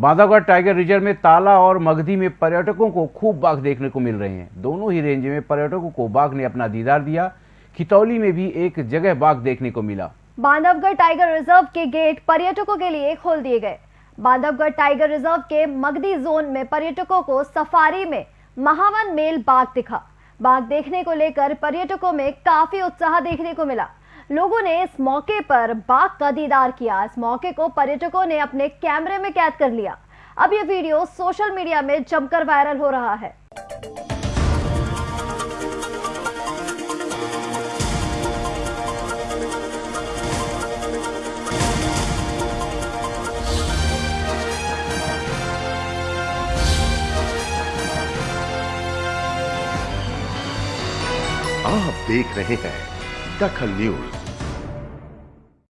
Bandhavgarh tiger reserve में ताला और मगधी में पर्यटकों को खूब बाघ देखने को मिल रहे हैं। दोनों ही रेंज में पर्यटकों को बाघ ने अपना दीदार दिया। खितौली में भी एक जगह बाघ देखने को मिला। बांधवगढ़ टाइगर रिज़र्व के गेट पर्यटकों के लिए खोल दिए गए। बांधवगढ़ टाइगर रिज़र्व के मगधी जोन में पर्यटकों को सफारी में महावन मेल बाघ दिखा। बाघ देखने को लेकर पर्यटकों में काफ़ी उत्साह देखने को मिला। लोगों ने इस मौके पर बाघ का दीदार किया। इस मौके को पर्यटकों ने अपने कैमरे में कैद कर लिया। अब यह वीडियो सोशल मीडिया में जमकर वायरल हो रहा है। आप देख रहे हैं दखल न्यूज़।